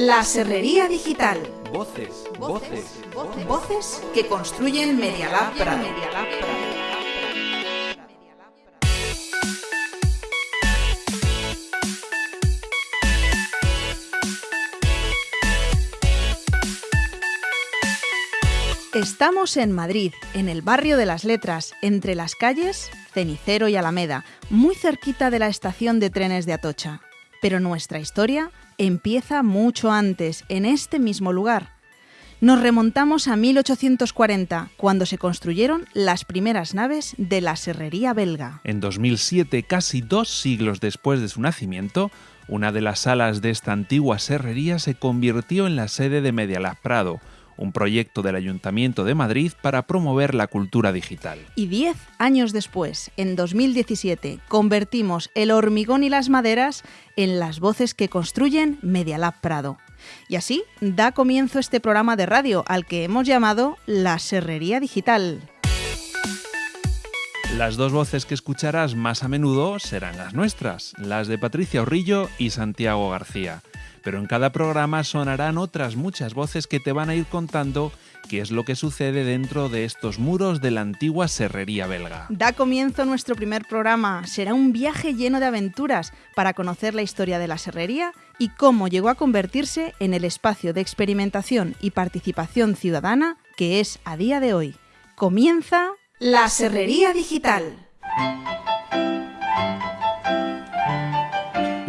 La Serrería Digital. Voces, voces, voces. Voces que construyen Medialab Prado. Estamos en Madrid, en el barrio de las Letras, entre las calles Cenicero y Alameda, muy cerquita de la estación de trenes de Atocha. Pero nuestra historia empieza mucho antes, en este mismo lugar. Nos remontamos a 1840, cuando se construyeron las primeras naves de la serrería belga. En 2007, casi dos siglos después de su nacimiento, una de las salas de esta antigua serrería se convirtió en la sede de Medialab Prado, un proyecto del Ayuntamiento de Madrid para promover la cultura digital. Y diez años después, en 2017, convertimos el hormigón y las maderas en las voces que construyen Medialab Prado. Y así da comienzo este programa de radio al que hemos llamado La Serrería Digital. Las dos voces que escucharás más a menudo serán las nuestras, las de Patricia Orrillo y Santiago García pero en cada programa sonarán otras muchas voces que te van a ir contando qué es lo que sucede dentro de estos muros de la antigua serrería belga. Da comienzo nuestro primer programa. Será un viaje lleno de aventuras para conocer la historia de la serrería y cómo llegó a convertirse en el espacio de experimentación y participación ciudadana que es a día de hoy. Comienza la Serrería Digital.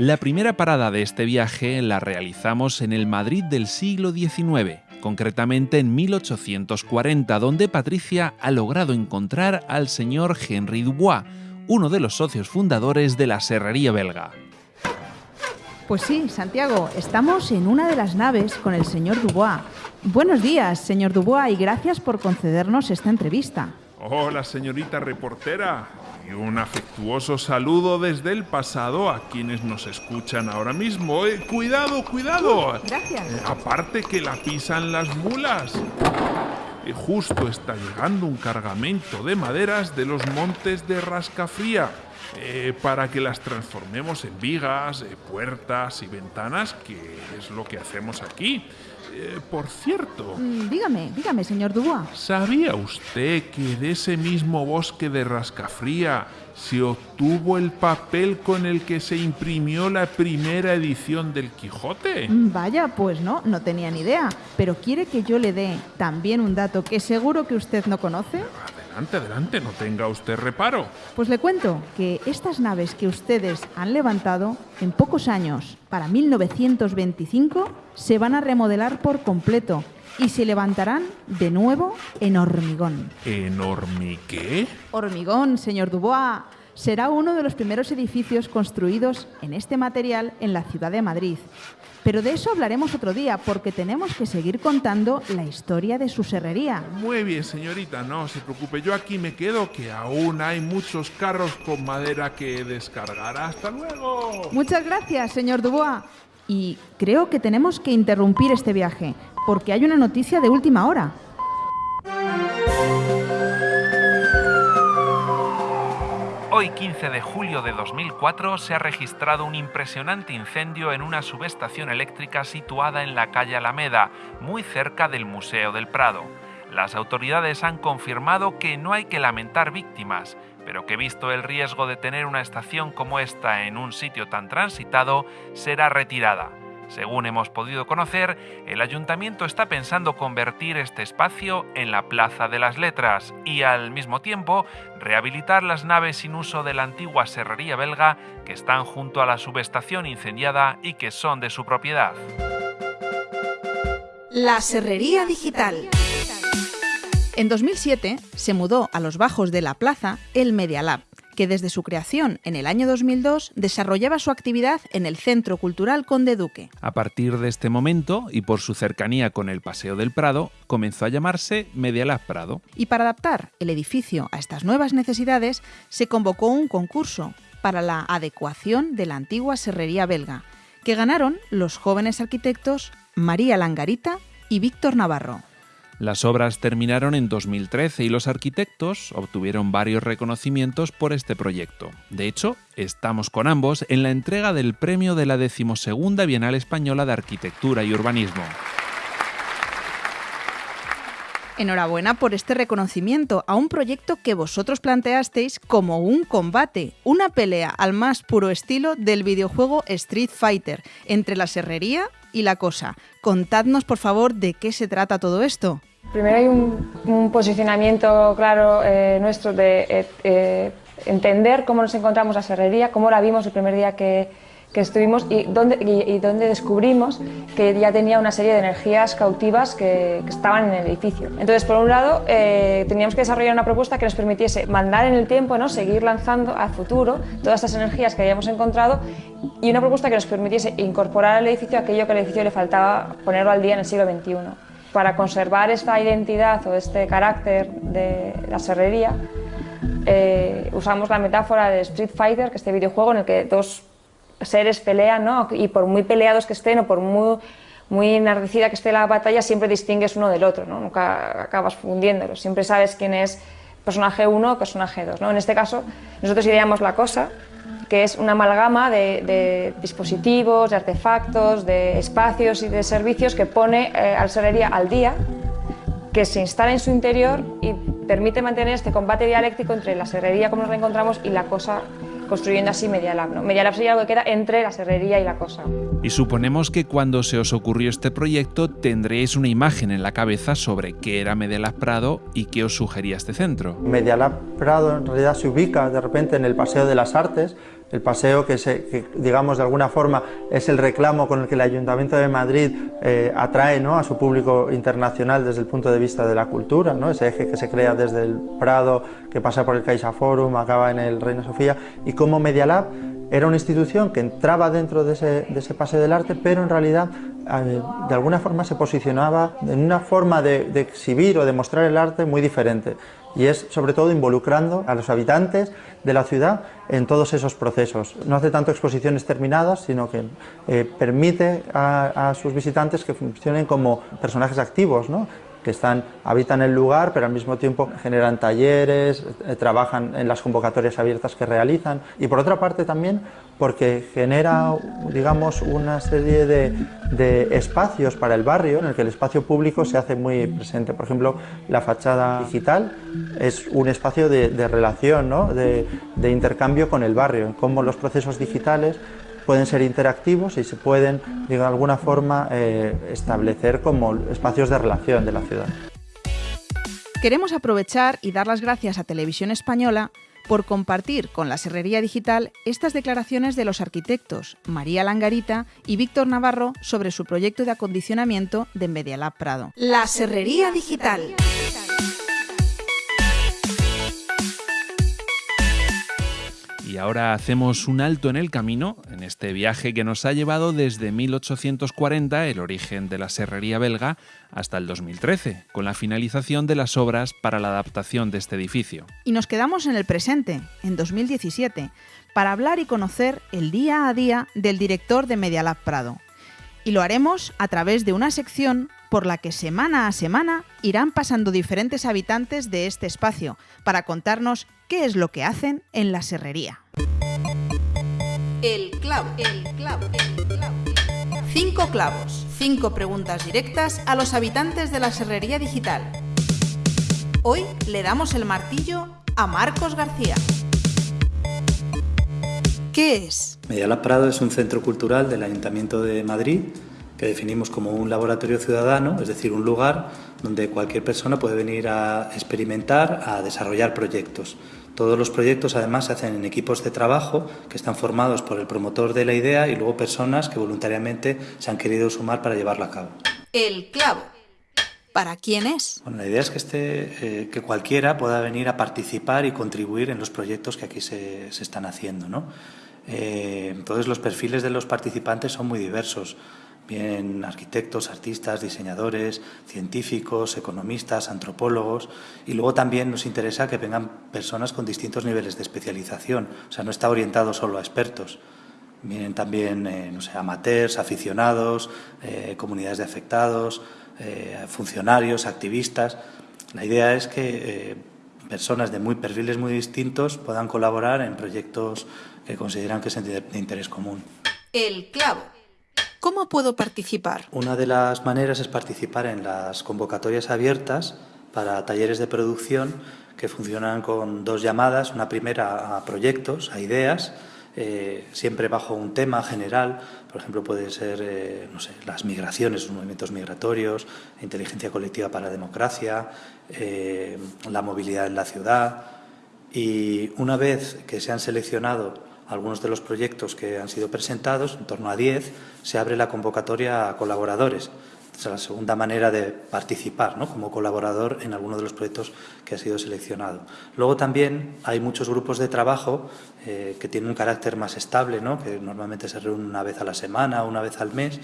La primera parada de este viaje la realizamos en el Madrid del siglo XIX, concretamente en 1840, donde Patricia ha logrado encontrar al señor Henry Dubois, uno de los socios fundadores de la serrería belga. Pues sí, Santiago, estamos en una de las naves con el señor Dubois. Buenos días, señor Dubois, y gracias por concedernos esta entrevista. Hola, señorita reportera un afectuoso saludo desde el pasado a quienes nos escuchan ahora mismo. Eh, cuidado, cuidado. Gracias. Eh, aparte que la pisan las mulas. Eh, justo está llegando un cargamento de maderas de los montes de Rascafría para que las transformemos en vigas, puertas y ventanas, que es lo que hacemos aquí. Eh, por cierto. Mm, dígame, dígame, señor Dubois. ¿Sabía usted que de ese mismo bosque de Rascafría se obtuvo el papel con el que se imprimió la primera edición del Quijote? Mm, vaya, pues no, no tenía ni idea. Pero quiere que yo le dé también un dato que seguro que usted no conoce. Adelante, adelante, no tenga usted reparo. Pues le cuento que estas naves que ustedes han levantado en pocos años, para 1925, se van a remodelar por completo y se levantarán de nuevo en hormigón. ¿En hormigué? Hormigón, señor Dubois. Será uno de los primeros edificios construidos en este material en la ciudad de Madrid. Pero de eso hablaremos otro día, porque tenemos que seguir contando la historia de su serrería. Muy bien, señorita, no se preocupe, yo aquí me quedo, que aún hay muchos carros con madera que descargar. ¡Hasta luego! Muchas gracias, señor Dubois. Y creo que tenemos que interrumpir este viaje, porque hay una noticia de última hora. Hoy 15 de julio de 2004 se ha registrado un impresionante incendio en una subestación eléctrica situada en la calle Alameda, muy cerca del Museo del Prado. Las autoridades han confirmado que no hay que lamentar víctimas, pero que visto el riesgo de tener una estación como esta en un sitio tan transitado, será retirada. Según hemos podido conocer, el ayuntamiento está pensando convertir este espacio en la Plaza de las Letras y al mismo tiempo rehabilitar las naves sin uso de la antigua serrería belga que están junto a la subestación incendiada y que son de su propiedad. La Serrería Digital. En 2007 se mudó a los bajos de la plaza el Media Lab, que desde su creación en el año 2002 desarrollaba su actividad en el Centro Cultural Conde Duque. A partir de este momento, y por su cercanía con el Paseo del Prado, comenzó a llamarse Medialab Prado. Y para adaptar el edificio a estas nuevas necesidades, se convocó un concurso para la adecuación de la antigua serrería belga, que ganaron los jóvenes arquitectos María Langarita y Víctor Navarro. Las obras terminaron en 2013 y los arquitectos obtuvieron varios reconocimientos por este proyecto. De hecho, estamos con ambos en la entrega del premio de la decimosegunda Bienal Española de Arquitectura y Urbanismo. Enhorabuena por este reconocimiento a un proyecto que vosotros planteasteis como un combate, una pelea al más puro estilo del videojuego Street Fighter entre la serrería y la cosa. Contadnos, por favor, de qué se trata todo esto. Primero hay un, posicionamiento claro eh, nuestro de eh, eh, entender cómo nos encontramos la serrería, cómo la vimos el primer día que, estuvimos y donde, y, donde descubrimos que ya tenía una serie de energías cautivas que, estaban en el edificio. Entonces, por un lado, teníamos que desarrollar una propuesta que nos permitiese mandar en el tiempo, ¿no? seguir lanzando al futuro todas estas energías que habíamos encontrado y una propuesta que nos permitiese incorporar al edificio aquello que al edificio le faltaba ponerlo al día en el siglo XXI para conservar esta identidad o este carácter de la serrería, eh, usamos la metáfora de Street Fighter, que es este videojuego en el que dos seres pelean, ¿no? y por muy peleados que estén o por muy, enardecida que esté la batalla, siempre distingues uno del otro, ¿no? nunca acabas fundiéndolos, siempre sabes quién es personaje 1 o personaje 2. ¿no? En este caso, nosotros ideamos la cosa, que es una amalgama de, dispositivos, de artefactos, de espacios y de servicios que pone eh, al Serrería al día, que se instala en su interior y permite mantener este combate dialéctico entre la serrería como nos la encontramos y la cosa construyendo así Medialab. ¿no? Medialab sería algo que queda entre la serrería y la cosa. Y suponemos que cuando se os ocurrió este proyecto tendréis una imagen en la cabeza sobre qué era Medialab Prado y qué os sugería este centro. Medialab Prado en realidad se ubica de repente en el Paseo de las Artes, el paseo que, se, digamos de alguna forma es el reclamo con el que el Ayuntamiento de Madrid eh, atrae ¿no? a su público internacional desde el punto de vista de la cultura, ¿no? ese eje que se crea desde el Prado, que pasa por el Caixa Forum, acaba en el Reina Sofía, y como Media era una institución que entraba dentro de ese, de ese paseo del arte, pero en realidad eh, de alguna forma se posicionaba en una forma de, de exhibir o de mostrar el arte muy diferente y es sobre todo involucrando a los habitantes de la ciudad en todos esos procesos. No hace tanto exposiciones terminadas, sino que eh, permite a, a, sus visitantes que funcionen como personajes activos, ¿no? Que están, habitan el lugar, pero al mismo tiempo generan talleres, eh, trabajan en las convocatorias abiertas que realizan. Y por otra parte también porque genera, digamos, una serie de, de, espacios para el barrio en el que el espacio público se hace muy presente. Por ejemplo, la fachada digital es un espacio de, relación, ¿no? de intercambio con el barrio, en cómo los procesos digitales pueden ser interactivos y se pueden, de alguna forma, eh, establecer como espacios de relación de la ciudad. Queremos aprovechar y dar las gracias a Televisión Española por compartir con la Serrería Digital estas declaraciones de los arquitectos María Langarita y Víctor Navarro sobre su proyecto de acondicionamiento de Medialab Prado. La Serrería Digital. Y ahora hacemos un alto en el camino, en este viaje que nos ha llevado desde 1840, el origen de la serrería belga, hasta el 2013, con la finalización de las obras para la adaptación de este edificio. Y nos quedamos en el presente, en 2017, para hablar y conocer el día a día del director de Medialab Prado. Y lo haremos a través de una sección por la que semana a semana irán pasando diferentes habitantes de este espacio para contarnos qué es lo que hacen en la serrería. El clavo, el clavo, el clavo. Cinco clavos, cinco preguntas directas a los habitantes de la serrería digital. Hoy le damos el martillo a Marcos García. ¿Qué es? Medialab Prado es un centro cultural del Ayuntamiento de Madrid que definimos como un laboratorio ciudadano, es decir, un lugar donde cualquier persona puede venir a experimentar, a desarrollar proyectos. Todos los proyectos además se hacen en equipos de trabajo que están formados por el promotor de la idea y luego personas que voluntariamente se han querido sumar para llevarla a cabo. El clavo. ¿Para quién es? Bueno, la idea es que, este, que cualquiera pueda venir a participar y contribuir en los proyectos que aquí se, están haciendo. ¿no? Eh, entonces los perfiles de los participantes son muy diversos bien arquitectos, artistas, diseñadores, científicos, economistas, antropólogos, y luego también nos interesa que vengan personas con distintos niveles de especialización, o sea, no está orientado solo a expertos. Vienen también, eh, no sé, amateurs, aficionados, eh, comunidades de afectados, eh, funcionarios, activistas. La idea es que personas de muy perfiles muy distintos puedan colaborar en proyectos que consideran que son de interés común. El clavo. ¿Cómo puedo participar? Una de las maneras es participar en las convocatorias abiertas para talleres de producción que funcionan con dos llamadas, una primera a proyectos, a ideas, eh, siempre bajo un tema general, por ejemplo puede ser eh, no sé, las migraciones, los movimientos migratorios, inteligencia colectiva para la democracia, eh, la movilidad en la ciudad y una vez que se han seleccionado algunos de los proyectos que han sido presentados, en torno a 10, se abre la convocatoria a colaboradores. Es la segunda manera de participar ¿no? como colaborador en alguno de los proyectos que ha sido seleccionado. Luego también hay muchos grupos de trabajo eh, que tienen un carácter más estable, ¿no? que normalmente se reúnen una vez a la semana, una vez al mes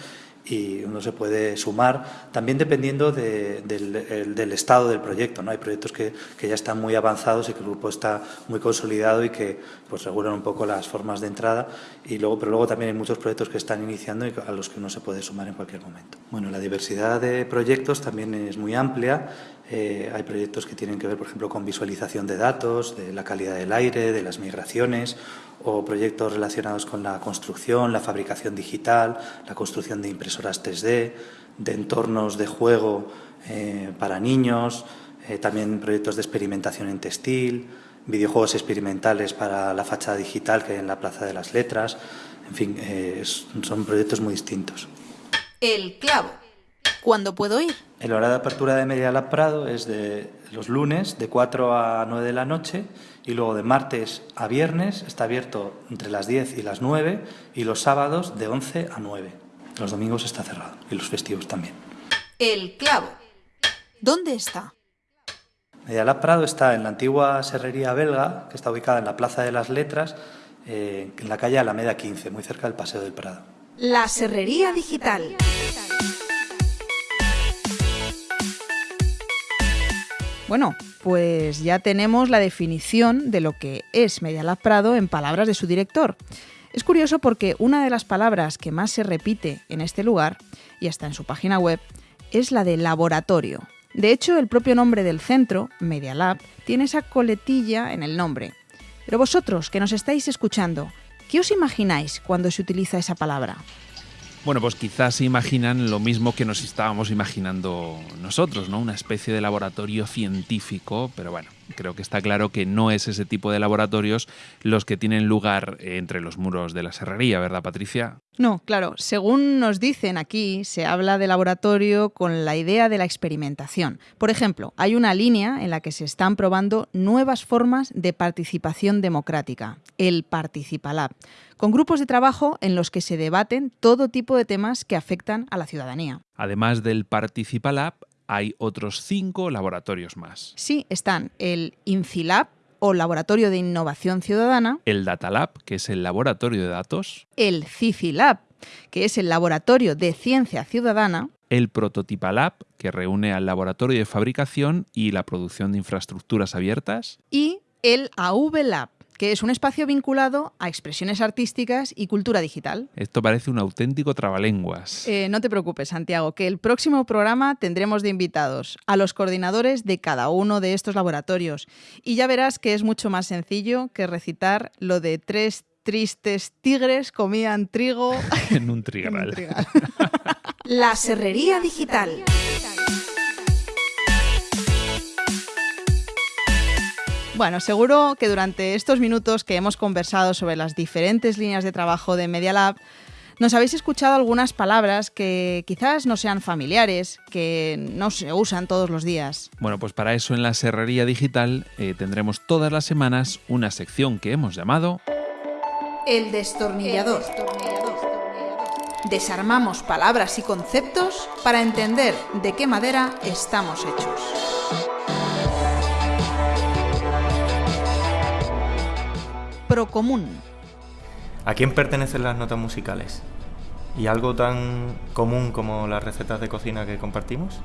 y uno se puede sumar, también dependiendo del, estado del proyecto. ¿no? Hay proyectos que, ya están muy avanzados y que el grupo está muy consolidado y que pues, regulan un poco las formas de entrada, y luego, pero luego también hay muchos proyectos que están iniciando y a los que uno se puede sumar en cualquier momento. Bueno, la diversidad de proyectos también es muy amplia. Eh, hay proyectos que tienen que ver, por ejemplo, con visualización de datos, de la calidad del aire, de las migraciones, o proyectos relacionados con la construcción, la fabricación digital, la construcción de impresoras 3D, de entornos de juego eh, para niños, eh, también proyectos de experimentación en textil, videojuegos experimentales para la fachada digital que hay en la Plaza de las Letras, en fin, son proyectos muy distintos. El clavo. ¿Cuándo puedo ir? El horario de apertura de Media Lab Prado es de los lunes de 4 a 9 de la noche y luego de martes a viernes está abierto entre las 10 y las 9 y los sábados de 11 a 9. Los domingos está cerrado y los festivos también. El clavo. ¿Dónde está? Media Lab Prado está en la antigua serrería belga, que está ubicada en la Plaza de las Letras, eh, en la calle Alameda 15, muy cerca del Paseo del Prado. La serrería digital. Bueno, pues ya tenemos la definición de lo que es Medialab Prado en palabras de su director. Es curioso porque una de las palabras que más se repite en este lugar, y hasta en su página web, es la de laboratorio. De hecho, el propio nombre del centro, Media Lab, tiene esa coletilla en el nombre. Pero vosotros, que nos estáis escuchando, ¿qué os imagináis cuando se utiliza esa palabra? Bueno, pues quizás se imaginan lo mismo que nos estábamos imaginando nosotros, ¿no? Una especie de laboratorio científico, pero bueno, creo que está claro que no es ese tipo de laboratorios los que tienen lugar entre los muros de la serrería, ¿verdad, Patricia? No, claro, según nos dicen aquí, se habla de laboratorio con la idea de la experimentación. Por ejemplo, hay una línea en la que se están probando nuevas formas de participación democrática, el Participalab, con grupos de trabajo en los que se debaten todo tipo de temas que afectan a la ciudadanía. Además del Participalab, hay otros cinco laboratorios más. Sí, están el INCILAB, o Laboratorio de Innovación Ciudadana, el Datalab, que es el laboratorio de datos, el CIFILAB, que es el Laboratorio de Ciencia Ciudadana, el Prototipalab, que reúne al laboratorio de fabricación y la producción de infraestructuras abiertas, y el AV que es un espacio vinculado a expresiones artísticas y cultura digital. Esto parece un auténtico trabalenguas. Eh, no te preocupes, Santiago, que el próximo programa tendremos de invitados a los coordinadores de cada uno de estos laboratorios. Y ya verás que es mucho más sencillo que recitar lo de tres tristes tigres comían trigo en un trigal. La serrería digital. Bueno, seguro que durante estos minutos que hemos conversado sobre las diferentes líneas de trabajo de Media Lab, nos habéis escuchado algunas palabras que quizás no sean familiares, que no se usan todos los días. Bueno, pues para eso en la Serrería Digital eh, tendremos todas las semanas una sección que hemos llamado... El destornillador. Desarmamos palabras y conceptos para entender de qué madera estamos hechos. Procomún. ¿A quién pertenecen las notas musicales? ¿Y algo tan común como las recetas de cocina que compartimos?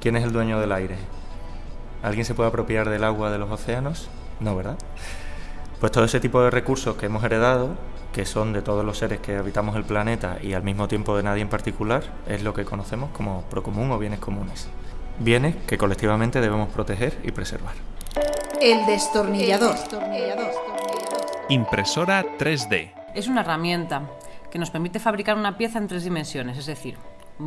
¿Quién es el dueño del aire? ¿Alguien se puede apropiar del agua de los océanos? No, ¿verdad? Pues todo ese tipo de recursos que hemos heredado, que son de todos los seres que habitamos el planeta y al mismo tiempo de nadie en particular, es lo que conocemos como procomún o bienes comunes. Bienes que colectivamente debemos proteger y preservar. El destornillador. Impresora 3D. Es una herramienta que nos permite fabricar una pieza en tres dimensiones, es decir,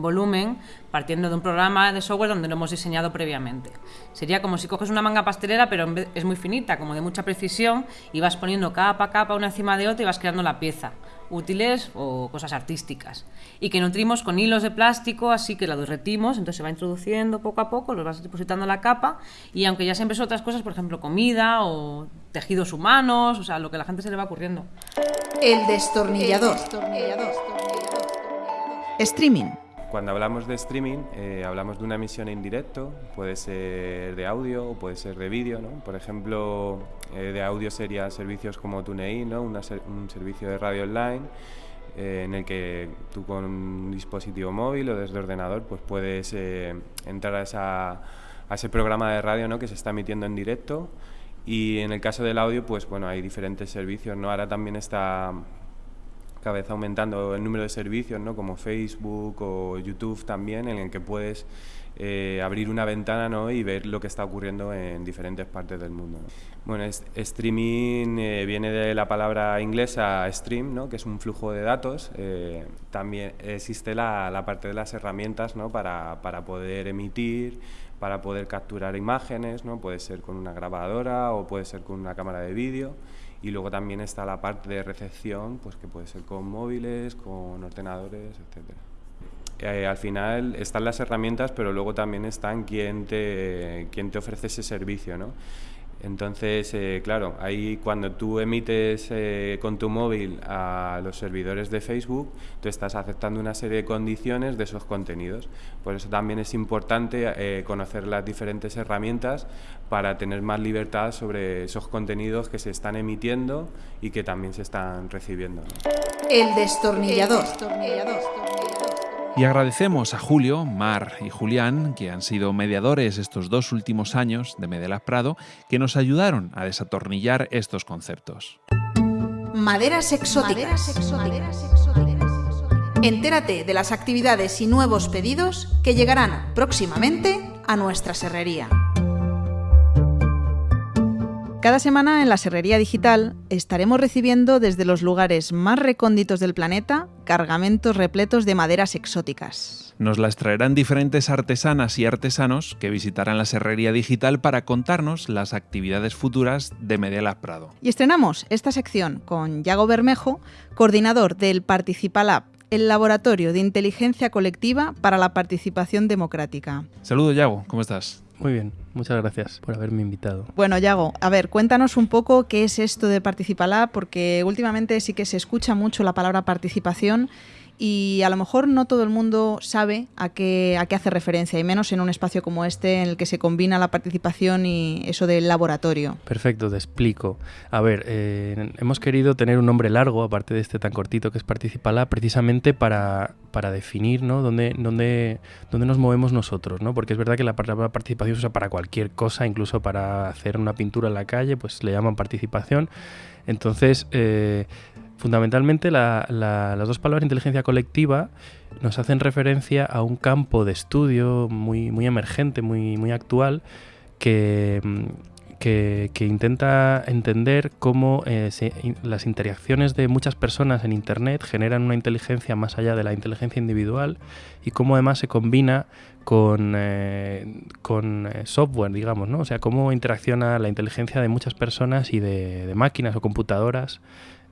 volumen partiendo de un programa de software donde lo hemos diseñado previamente. Sería como si coges una manga pastelera, pero es muy finita, como de mucha precisión, y vas poniendo capa a capa una encima de otra y vas creando la pieza, útiles o cosas artísticas. Y que nutrimos con hilos de plástico, así que la derretimos, entonces se va introduciendo poco a poco, los vas depositando en la capa, y aunque ya siempre son otras cosas, por ejemplo, comida o tejidos humanos, o sea, lo que a la gente se le va ocurriendo. El destornillador. Streaming. Cuando hablamos de streaming, eh, hablamos de una emisión en directo, puede ser de audio o puede ser de vídeo, ¿no? Por ejemplo, eh, de audio serían servicios como TuneIn, ¿no? Una ser- un servicio de radio online eh, en el que tú con un dispositivo móvil o desde ordenador pues puedes entrar a, esa- a ese programa de radio ¿no? que se está emitiendo en directo y en el caso del audio pues bueno hay diferentes servicios no ahora también está cada vez aumentando el número de servicios, ¿no? como Facebook o YouTube también, en el que puedes eh, abrir una ventana ¿no? y ver lo que está ocurriendo en diferentes partes del mundo. ¿no? Bueno, es- streaming eh, viene de la palabra inglesa stream, ¿no? que es un flujo de datos. Eh, también existe la, la parte de las herramientas ¿no? para, para poder emitir, para poder capturar imágenes, ¿no? puede ser con una grabadora o puede ser con una cámara de vídeo. Y luego también está la parte de recepción, pues que puede ser con móviles, con ordenadores, etcétera. Eh, al final están las herramientas, pero luego también están quien te, quien te ofrece ese servicio, ¿no? Entonces, eh, claro, ahí cuando tú emites eh, con tu móvil a los servidores de Facebook, tú estás aceptando una serie de condiciones de esos contenidos. Por eso también es importante eh, conocer las diferentes herramientas para tener más libertad sobre esos contenidos que se están emitiendo y que también se están recibiendo. ¿no? El destornillador. Y agradecemos a Julio, Mar y Julián, que han sido mediadores estos dos últimos años de Medelas Prado, que nos ayudaron a desatornillar estos conceptos. Maderas exóticas. Entérate de las actividades y nuevos pedidos que llegarán próximamente a nuestra serrería. Cada semana en la Serrería Digital estaremos recibiendo desde los lugares más recónditos del planeta cargamentos repletos de maderas exóticas. Nos las traerán diferentes artesanas y artesanos que visitarán la Serrería Digital para contarnos las actividades futuras de Medelas Prado. Y estrenamos esta sección con Yago Bermejo, coordinador del Participalab, el laboratorio de inteligencia colectiva para la participación democrática. Saludos, Yago, ¿cómo estás? Muy bien, muchas gracias por haberme invitado. Bueno, Yago, a ver, cuéntanos un poco qué es esto de Participalab, porque últimamente sí que se escucha mucho la palabra participación y a lo mejor no todo el mundo sabe a qué, a qué hace referencia, y menos en un espacio como este en el que se combina la participación y eso del laboratorio. Perfecto, te explico. A ver, eh, hemos querido tener un nombre largo, aparte de este tan cortito que es Participala, precisamente para, para definir ¿no? dónde, dónde, dónde nos movemos nosotros, ¿no? Porque es verdad que la palabra participación se usa para cualquier cosa, incluso para hacer una pintura en la calle, pues le llaman participación. Entonces, eh, fundamentalmente la- la- las dos palabras inteligencia colectiva nos hacen referencia a un campo de estudio muy, muy emergente, muy, muy actual, que, mm, que, intenta entender cómo eh, las interacciones de muchas personas en Internet generan una inteligencia más allá de la inteligencia individual y cómo además se combina con, eh, con eh, software, digamos, ¿no? O sea, cómo interacciona la inteligencia de muchas personas y de máquinas o computadoras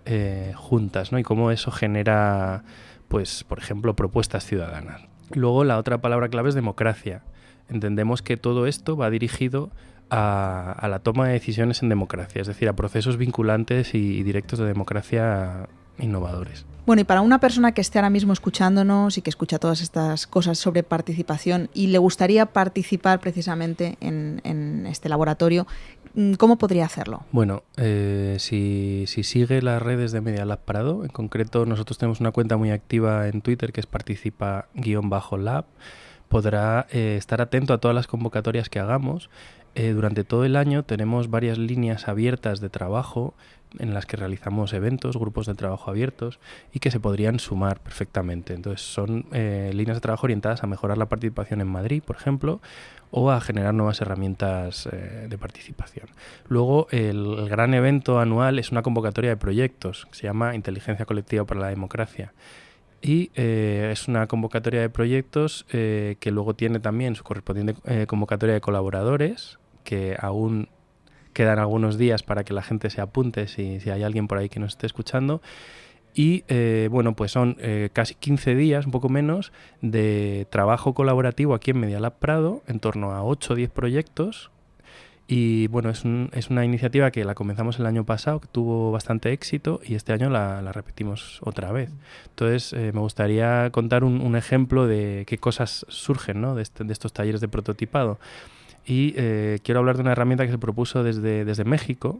eh, juntas, ¿no? Y cómo eso genera, pues, por ejemplo, propuestas ciudadanas. Luego la otra palabra clave es democracia. Entendemos que todo esto va dirigido a, la toma de decisiones en democracia, es decir, a procesos vinculantes y, directos de democracia innovadores. Bueno, y para una persona que esté ahora mismo escuchándonos y que escucha todas estas cosas sobre participación y le gustaría participar precisamente en, este laboratorio, ¿cómo podría hacerlo? Bueno, eh, si, si sigue las redes de Media Lab Prado, en concreto nosotros tenemos una cuenta muy activa en Twitter que es participa-lab, podrá eh, estar atento a todas las convocatorias que hagamos eh, durante todo el año tenemos varias líneas abiertas de trabajo en las que realizamos eventos, grupos de trabajo abiertos y que se podrían sumar perfectamente. Entonces son eh, líneas de trabajo orientadas a mejorar la participación en Madrid, por ejemplo, o a generar nuevas herramientas eh, de participación. Luego el, gran evento anual es una convocatoria de proyectos que se llama Inteligencia Colectiva para la Democracia. Y es una convocatoria de proyectos que luego tiene también su correspondiente convocatoria de colaboradores, que aún quedan algunos días para que la gente se apunte si, si hay alguien por ahí que nos esté escuchando. Y eh, bueno, pues son eh, casi 15 días, un poco menos, de trabajo colaborativo aquí en Medialab Prado, en torno a 8 o 10 proyectos. Y bueno, es, es, una iniciativa que la comenzamos el año pasado, que tuvo bastante éxito y este año la, la repetimos otra vez. Entonces, eh, me gustaría contar un, un, ejemplo de qué cosas surgen ¿no? de, este, de estos talleres de prototipado. Y eh, quiero hablar de una herramienta que se propuso desde, desde México,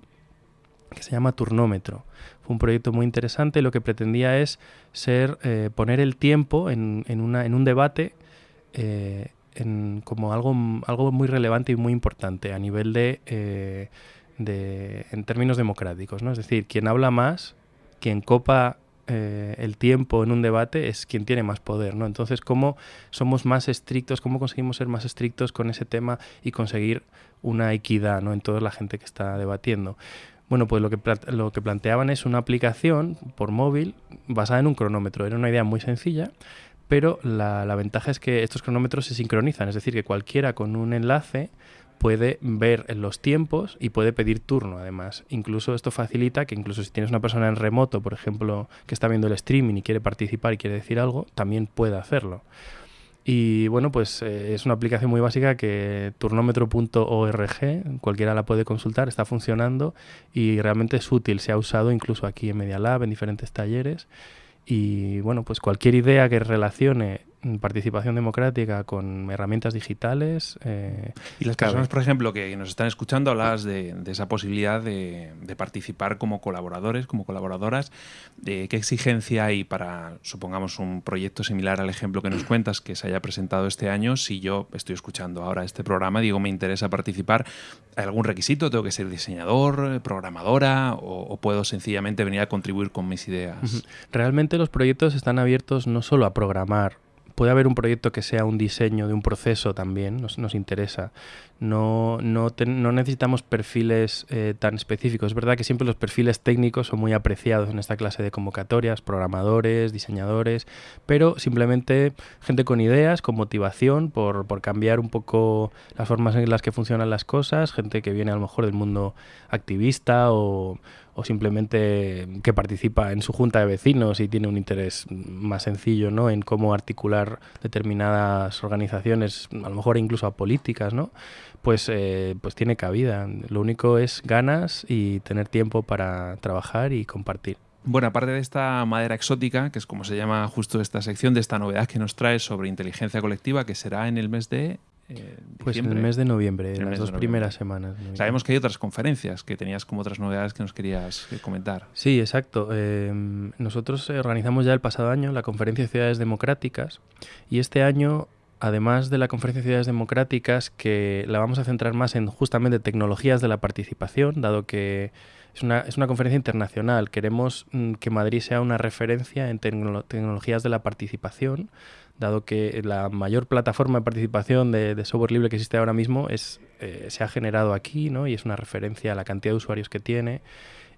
que se llama Turnómetro. Fue un proyecto muy interesante lo que pretendía es ser eh, poner el tiempo en, en, una, en un debate eh, en, como algo, algo muy relevante y muy importante a nivel de, de en términos democráticos. ¿no? Es decir, quien habla más, quien copa eh, el tiempo en un debate es quien tiene más poder, ¿no? Entonces, ¿cómo somos más estrictos, cómo conseguimos ser más estrictos con ese tema y conseguir una equidad, ¿no? En toda la gente que está debatiendo. Bueno, pues lo que, lo que planteaban es una aplicación por móvil basada en un cronómetro. Era una idea muy sencilla, pero la, la ventaja es que estos cronómetros se sincronizan, es decir, que cualquiera con un enlace puede ver los tiempos y puede pedir turno además. Incluso esto facilita que incluso si tienes una persona en remoto, por ejemplo, que está viendo el streaming y quiere participar y quiere decir algo, también puede hacerlo. Y bueno, pues eh, es una aplicación muy básica que turnómetro.org, cualquiera la puede consultar, está funcionando y realmente es útil, se ha usado incluso aquí en Media Lab, en diferentes talleres. Y bueno, pues cualquier idea que relacione participación democrática con herramientas digitales. Eh, y las personas, por ejemplo, que nos están escuchando, hablabas de, esa posibilidad de, participar como colaboradores, como colaboradoras. ¿Qué exigencia hay para, supongamos, un proyecto similar al ejemplo que nos cuentas que se haya presentado este año? Si yo estoy escuchando ahora este programa, digo, me interesa participar, ¿hay algún requisito? ¿Tengo que ser diseñador, programadora o, o puedo sencillamente venir a contribuir con mis ideas? Realmente los proyectos están abiertos no solo a programar puede haber un proyecto que sea un diseño de un proceso también, nos, nos interesa. No, no, no necesitamos perfiles eh, tan específicos. Es verdad que siempre los perfiles técnicos son muy apreciados en esta clase de convocatorias, programadores, diseñadores, pero simplemente gente con ideas, con motivación por, por cambiar un poco las formas en las que funcionan las cosas, gente que viene a lo mejor del mundo activista o, o simplemente que participa en su junta de vecinos y tiene un interés más sencillo ¿no? en cómo articular determinadas organizaciones, a lo mejor incluso a políticas, ¿no? pues, eh, pues tiene cabida. Lo único es ganas y tener tiempo para trabajar y compartir. Bueno, aparte de esta madera exótica, que es como se llama justo esta sección, de esta novedad que nos trae sobre inteligencia colectiva, que será en el mes de eh, pues en el mes de noviembre, en las dos primeras semanas. Sabemos que hay otras conferencias, que tenías como otras novedades que nos querías eh, comentar. Sí, exacto. Eh, nosotros organizamos ya el pasado año la conferencia de ciudades democráticas y este año además de la Conferencia de Ciudades Democráticas, que la vamos a centrar más en justamente tecnologías de la participación, dado que es una, es una conferencia internacional. Queremos mm, que Madrid sea una referencia en tecnologías de la participación, dado que la mayor plataforma de participación de, software libre que existe ahora mismo es, eh, se ha generado aquí ¿no? y es una referencia a la cantidad de usuarios que tiene.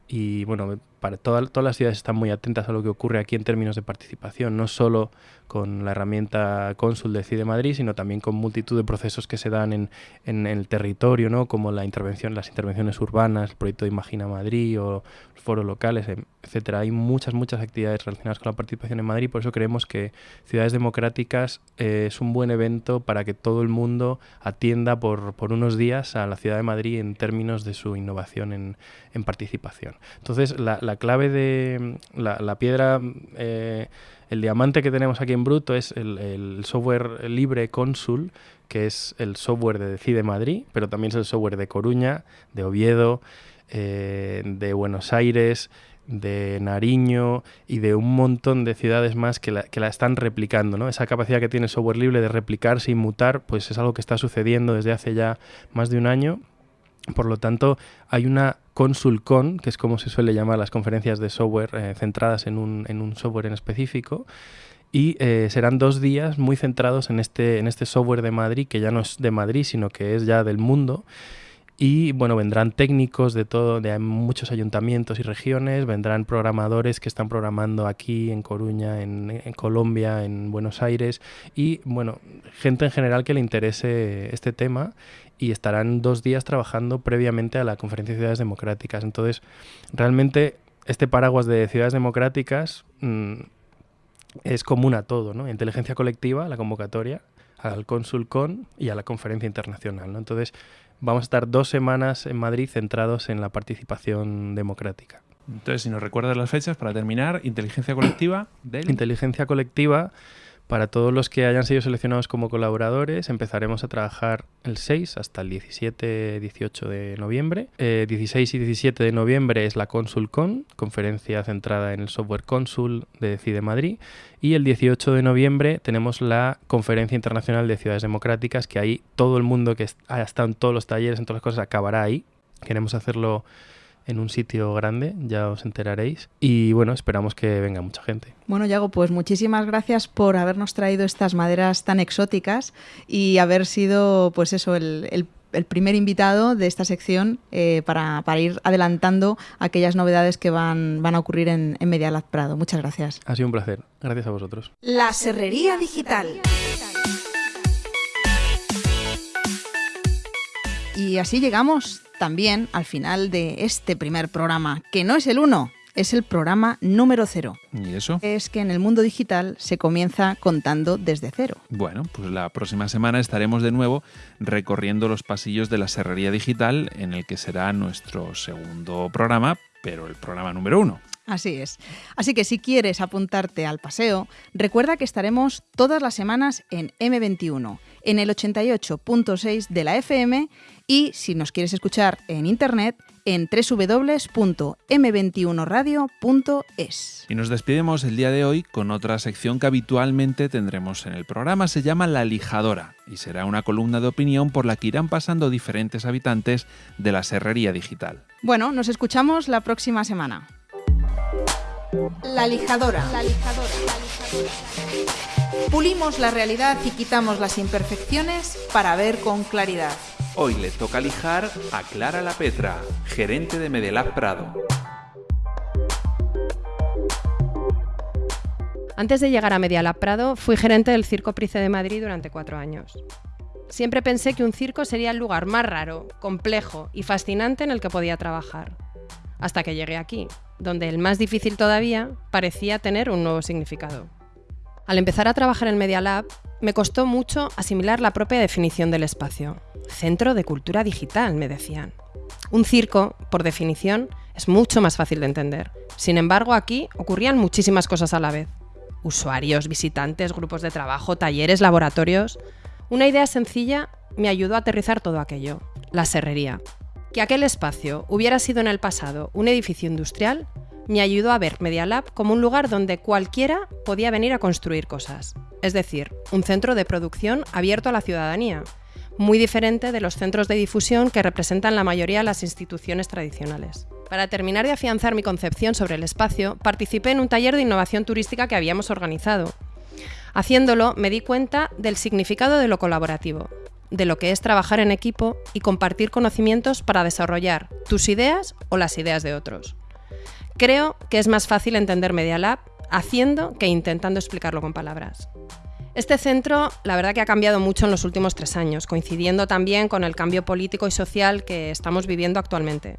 Y bueno, para todas las ciudades están muy atentas a lo que ocurre aquí en términos de participación, no solo con la herramienta Consul de CIDE Madrid, sino también con multitud de procesos que se dan en, en, el territorio, ¿no? como la intervención, las intervenciones urbanas, el proyecto de Imagina Madrid o foros locales, em, etcétera. Hay muchas, muchas actividades relacionadas con la participación en Madrid, por eso creemos que Ciudades Democráticas eh, es un buen evento para que todo el mundo atienda por, por, unos días a la ciudad de Madrid en términos de su innovación en, en participación. Entonces, la clave de la, la piedra... Eh, el diamante que tenemos aquí en bruto es el, software libre Consul, que es el software de Decide Madrid, pero también es el software de Coruña, de Oviedo, eh, de Buenos Aires, de Nariño y de un montón de ciudades más que la, que la están replicando. ¿no? Esa capacidad que tiene el software libre de replicarse y mutar, pues es algo que está sucediendo desde hace ya más de un año. Por lo tanto, hay una ConsulCon, que es como se suele llamar las conferencias de software eh, centradas en un, en un software en específico, y eh, serán dos días muy centrados en este, en este software de Madrid, que ya no es de Madrid, sino que es ya del mundo. Y bueno, vendrán técnicos de todo, de muchos ayuntamientos y regiones, vendrán programadores que están programando aquí en Coruña, en, en, Colombia, en Buenos Aires y bueno, gente en general que le interese este tema y estarán dos días trabajando previamente a la Conferencia de Ciudades Democráticas. Entonces, realmente este paraguas de ciudades democráticas mmm, es común a todo, ¿no? Inteligencia colectiva, la convocatoria, al ConsulCon y a la conferencia internacional, ¿no? Entonces, vamos a estar dos semanas en Madrid centrados en la participación democrática. Entonces, si nos recuerdas las fechas, para terminar, inteligencia colectiva del... Inteligencia colectiva, para todos los que hayan sido seleccionados como colaboradores, empezaremos a trabajar el 6 hasta el 17-18 de noviembre. Eh, 16 y 17 de noviembre es la ConsulCon, conferencia centrada en el software Consul de CIDE Madrid. Y el 18 de noviembre tenemos la Conferencia Internacional de Ciudades Democráticas, que ahí todo el mundo que ha estado en todos los talleres, en todas las cosas, acabará ahí. Queremos hacerlo en un sitio grande, ya os enteraréis. Y bueno, esperamos que venga mucha gente. Bueno, Yago, pues muchísimas gracias por habernos traído estas maderas tan exóticas y haber sido, pues eso, el, el, el primer invitado de esta sección eh, para, para, ir adelantando aquellas novedades que van, van a ocurrir en, en Media Lab Prado. Muchas gracias. Ha sido un placer. Gracias a vosotros. La Serrería Digital. Y así llegamos también al final de este primer programa, que no es el 1, es el programa número cero. ¿Y eso? Es que en el mundo digital se comienza contando desde cero. Bueno, pues la próxima semana estaremos de nuevo recorriendo los pasillos de la Serrería Digital, en el que será nuestro segundo programa, pero el programa número uno. Así es. Así que si quieres apuntarte al paseo, recuerda que estaremos todas las semanas en M21, en el 88.6 de la FM y si nos quieres escuchar en internet en www.m21radio.es. Y nos despedimos el día de hoy con otra sección que habitualmente tendremos en el programa, se llama La Lijadora y será una columna de opinión por la que irán pasando diferentes habitantes de la Serrería Digital. Bueno, nos escuchamos la próxima semana. La lijadora. La lijadora. La lijadora. Pulimos la realidad y quitamos las imperfecciones para ver con claridad. Hoy le toca lijar a Clara La Petra, gerente de Medelab Prado. Antes de llegar a Medialab Prado, fui gerente del Circo Price de Madrid durante cuatro años. Siempre pensé que un circo sería el lugar más raro, complejo y fascinante en el que podía trabajar. Hasta que llegué aquí, donde el más difícil todavía parecía tener un nuevo significado. Al empezar a trabajar en Media Lab, me costó mucho asimilar la propia definición del espacio. Centro de cultura digital, me decían. Un circo, por definición, es mucho más fácil de entender. Sin embargo, aquí ocurrían muchísimas cosas a la vez. Usuarios, visitantes, grupos de trabajo, talleres, laboratorios. Una idea sencilla me ayudó a aterrizar todo aquello. La serrería. Que aquel espacio hubiera sido en el pasado un edificio industrial me ayudó a ver Media Lab como un lugar donde cualquiera podía venir a construir cosas. Es decir, un centro de producción abierto a la ciudadanía, muy diferente de los centros de difusión que representan la mayoría de las instituciones tradicionales. Para terminar de afianzar mi concepción sobre el espacio, participé en un taller de innovación turística que habíamos organizado. Haciéndolo, me di cuenta del significado de lo colaborativo, de lo que es trabajar en equipo y compartir conocimientos para desarrollar tus ideas o las ideas de otros. Creo que es más fácil entender Media Lab haciendo que intentando explicarlo con palabras. Este centro, la verdad que ha cambiado mucho en los últimos tres años, coincidiendo también con el cambio político y social que estamos viviendo actualmente.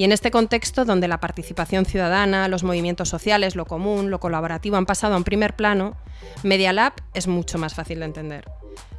Y en este contexto, donde la participación ciudadana, los movimientos sociales, lo común, lo colaborativo han pasado a un primer plano, Media Lab es mucho más fácil de entender.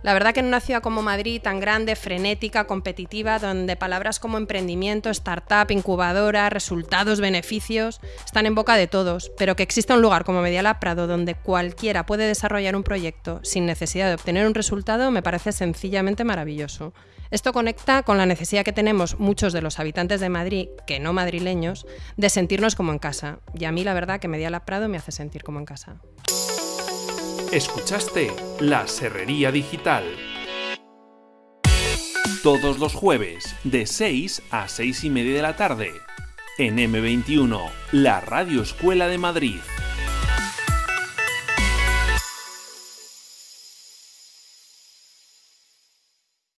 La verdad que en una ciudad como Madrid, tan grande, frenética, competitiva, donde palabras como emprendimiento, startup, incubadora, resultados, beneficios, están en boca de todos, pero que exista un lugar como Medialab Prado donde cualquiera puede desarrollar un proyecto sin necesidad de obtener un resultado me parece sencillamente maravilloso. Esto conecta con la necesidad que tenemos muchos de los habitantes de Madrid, que no madrileños, de sentirnos como en casa. Y a mí la verdad que Medialab Prado me hace sentir como en casa. Escuchaste La Serrería Digital. Todos los jueves, de 6 a 6 y media de la tarde, en M21, la Radio Escuela de Madrid.